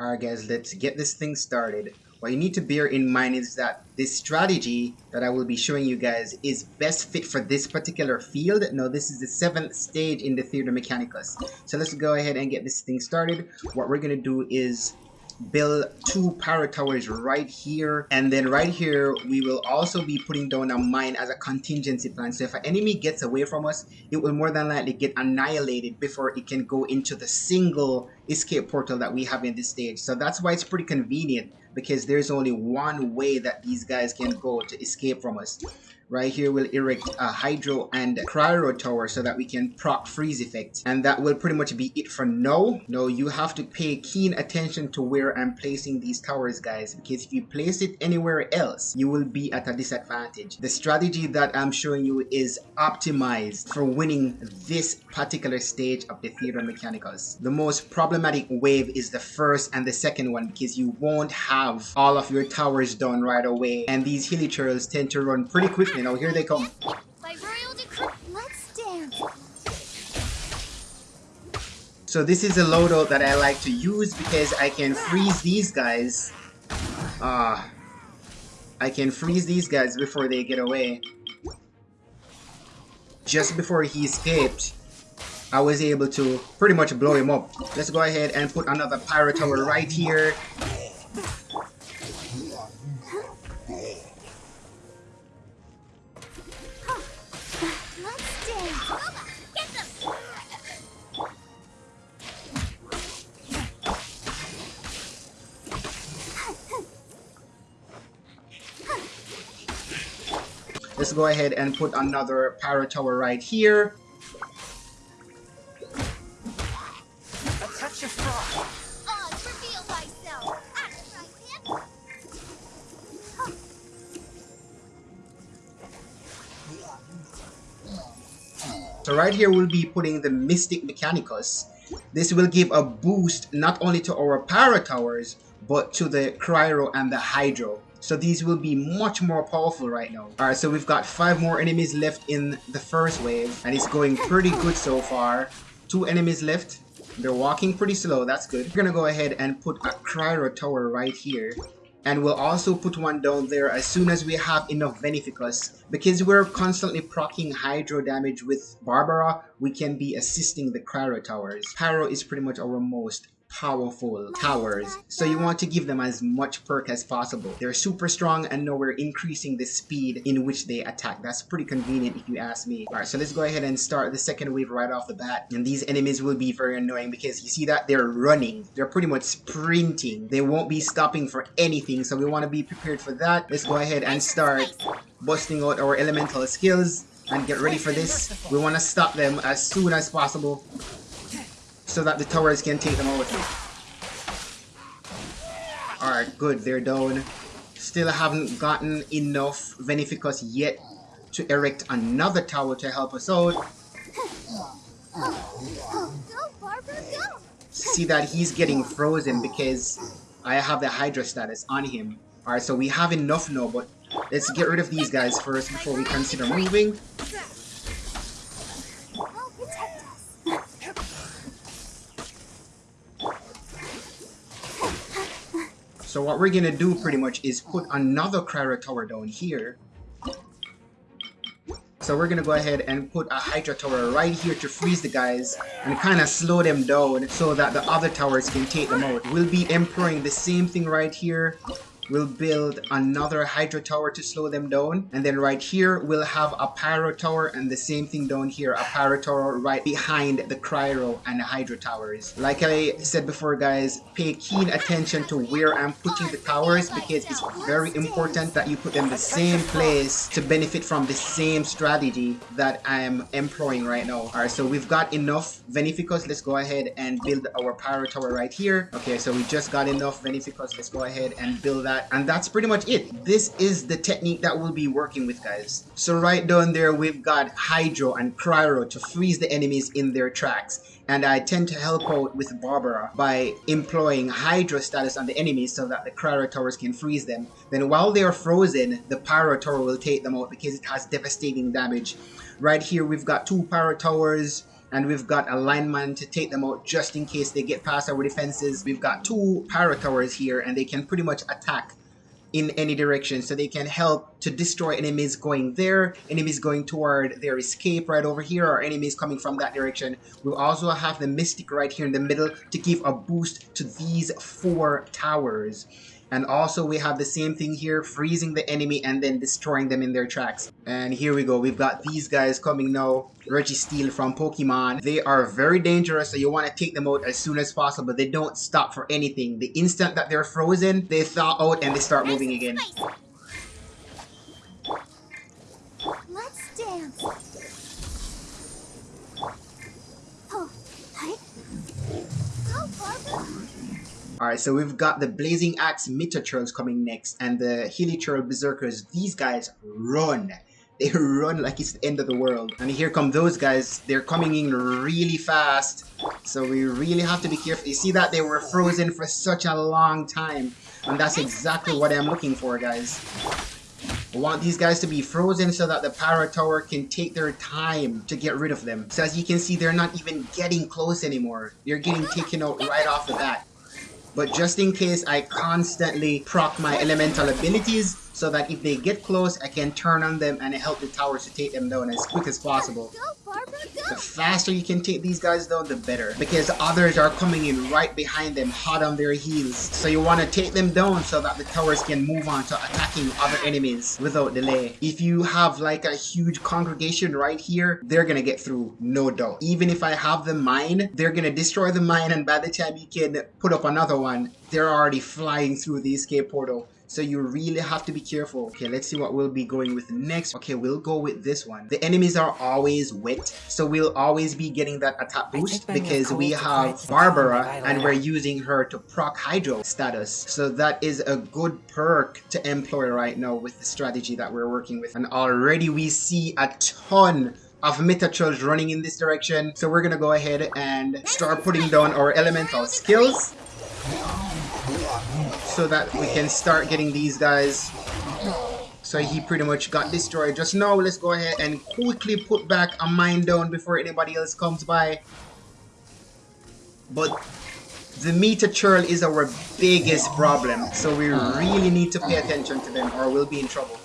Alright guys, let's get this thing started. What you need to bear in mind is that this strategy that I will be showing you guys is best fit for this particular field. Now this is the seventh stage in the Theater Mechanicus. So let's go ahead and get this thing started. What we're going to do is build two power towers right here. And then right here we will also be putting down a mine as a contingency plan. So if an enemy gets away from us it will more than likely get annihilated before it can go into the single escape portal that we have in this stage. So that's why it's pretty convenient because there's only one way that these guys can go to escape from us right here we'll erect a hydro and cryo tower so that we can proc freeze effect. And that will pretty much be it for now. No you have to pay keen attention to where i'm placing these towers guys because if you place it anywhere else you will be at a disadvantage. The strategy that i'm showing you is optimized for winning this particular stage of the Theater Mechanicus. The most problematic wave is the first and the second one because you won't have all of your towers done right away. And these hilichurls tend to run pretty quickly you know, here they come. So this is a loadout that I like to use because I can freeze these guys. Ah. Uh, I can freeze these guys before they get away. Just before he escaped, I was able to pretty much blow him up. Let's go ahead and put another pyro tower right here. Let's go ahead and put another pyro tower right here. Uh, so right here we'll be putting the Mystic Mechanicus. This will give a boost not only to our Pyro Towers, but to the Cryo and the Hydro. So these will be much more powerful right now. Alright, so we've got five more enemies left in the first wave. And it's going pretty good so far. Two enemies left. They're walking pretty slow. That's good. We're gonna go ahead and put a Cryo Tower right here. And we'll also put one down there as soon as we have enough Veneficus. Because we're constantly proccing Hydro damage with Barbara, we can be assisting the Cryo Towers. Pyro is pretty much our most powerful towers. So you want to give them as much perk as possible. They're super strong and now we're increasing the speed in which they attack. That's pretty convenient if you ask me. All right so let's go ahead and start the second wave right off the bat. And these enemies will be very annoying because you see that they're running. They're pretty much sprinting. They won't be stopping for anything. So we want to be prepared for that. Let's go ahead and start busting out our elemental skills and get ready for this. We want to stop them as soon as possible so that the towers can take them out. Alright, good, they're down. Still haven't gotten enough Veneficus yet to erect another tower to help us out. See that he's getting frozen because I have the Hydro status on him. Alright, so we have enough now, but let's get rid of these guys first before we consider moving. So what we're gonna do pretty much is put another Cryo Tower down here. So we're gonna go ahead and put a Hydro Tower right here to freeze the guys and kind of slow them down so that the other towers can take them out. We'll be employing the same thing right here we'll build another hydro tower to slow them down. And then right here we'll have a pyro tower and the same thing down here a pyro tower right behind the cryo and the hydro towers like i said before guys pay keen attention to where i'm putting the towers because it's very important that you put them the same place to benefit from the same strategy that i'm employing right now. All right so we've got enough veneficus let's go ahead and build our pyro tower right here. Okay so we just got enough veneficus let's go ahead and build that and that's pretty much it this is the technique that we'll be working with guys so right down there we've got hydro and cryo to freeze the enemies in their tracks and I tend to help out with Barbara by employing Hydro status on the enemies so that the Cryo Towers can freeze them. Then while they are frozen, the Pyro Tower will take them out because it has devastating damage. Right here we've got two Pyro Towers, and we've got a lineman to take them out just in case they get past our defenses. We've got two pyro towers here and they can pretty much attack in any direction. So they can help to destroy enemies going there enemies going toward their escape right over here or enemies coming from that direction. We also have the mystic right here in the middle to give a boost to these four towers and also we have the same thing here, freezing the enemy and then destroying them in their tracks. And here we go, we've got these guys coming now. Registeel from Pokemon. They are very dangerous, so you want to take them out as soon as possible. They don't stop for anything. The instant that they're frozen, they thaw out and they start moving again. Alright, so we've got the Blazing Axe Mitachurls coming next, and the Hilichurl Berserkers. These guys run. They run like it's the end of the world. And here come those guys. They're coming in really fast. So we really have to be careful. You see that? They were frozen for such a long time. And that's exactly what I'm looking for, guys. I want these guys to be frozen so that the power Tower can take their time to get rid of them. So as you can see, they're not even getting close anymore. They're getting taken out right off the bat. But just in case, I constantly proc my elemental abilities so that if they get close, I can turn on them and help the towers to take them down as quick as possible. The faster you can take these guys down, the better. Because others are coming in right behind them, hot on their heels. So you want to take them down so that the towers can move on to attacking other enemies without delay. If you have like a huge congregation right here, they're going to get through, no doubt. Even if I have the mine, they're going to destroy the mine and by the time you can put up another one, they're already flying through the escape portal. So you really have to be careful. Okay, let's see what we'll be going with next. Okay, we'll go with this one. The enemies are always wet, so we'll always be getting that attack boost because we have Barbara and we're using her to proc Hydro status. So that is a good perk to employ right now with the strategy that we're working with. And already we see a ton of Mitachurls running in this direction. So we're gonna go ahead and start putting down our elemental skills so that we can start getting these guys. So he pretty much got destroyed. Just now, let's go ahead and quickly put back a mine down before anybody else comes by. But the Mitachurl is our biggest problem. So we really need to pay attention to them or we'll be in trouble.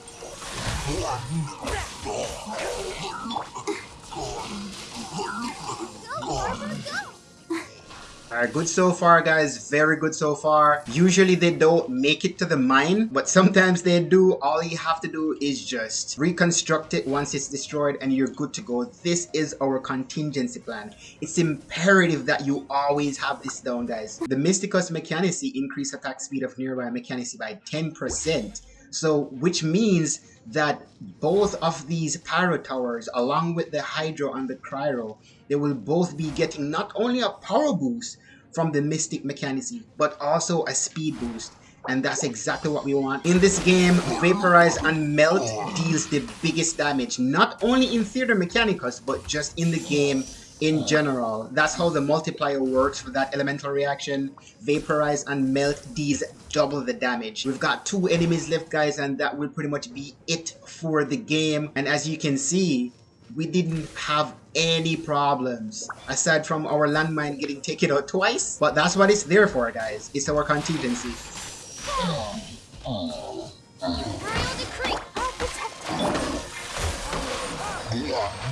Alright, good so far guys, very good so far. Usually they don't make it to the mine, but sometimes they do. All you have to do is just reconstruct it once it's destroyed and you're good to go. This is our contingency plan. It's imperative that you always have this down guys. The Mysticus Mechanici increase attack speed of nearby Mechanici by 10%. So, which means that both of these Pyro Towers, along with the Hydro and the Cryo, they will both be getting not only a power boost, from the Mystic Mechanici, but also a speed boost. And that's exactly what we want. In this game, Vaporize and Melt deals the biggest damage. Not only in Theater Mechanicus, but just in the game in general. That's how the multiplier works for that elemental reaction. Vaporize and Melt deals double the damage. We've got two enemies left guys and that will pretty much be it for the game. And as you can see, we didn't have any problems aside from our landmine getting taken out twice. But that's what it's there for guys. It's our contingency.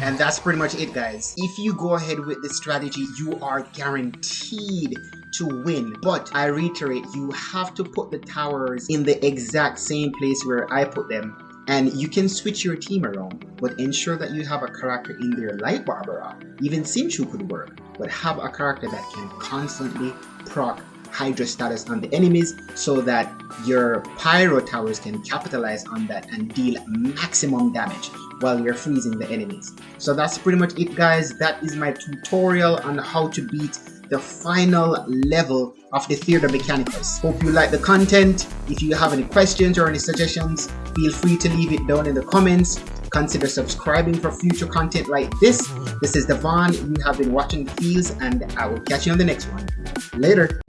And that's pretty much it guys. If you go ahead with this strategy you are guaranteed to win. But i reiterate you have to put the towers in the exact same place where i put them and you can switch your team around, but ensure that you have a character in there like Barbara. Even Xingqiu could work, but have a character that can constantly proc Hydro status on the enemies so that your Pyro Towers can capitalize on that and deal maximum damage while you're freezing the enemies. So that's pretty much it guys. That is my tutorial on how to beat the final level of the Theater Mechanicus. Hope you like the content. If you have any questions or any suggestions, feel free to leave it down in the comments. Consider subscribing for future content like this. This is Devon. You have been watching The Fields and I will catch you on the next one. Later.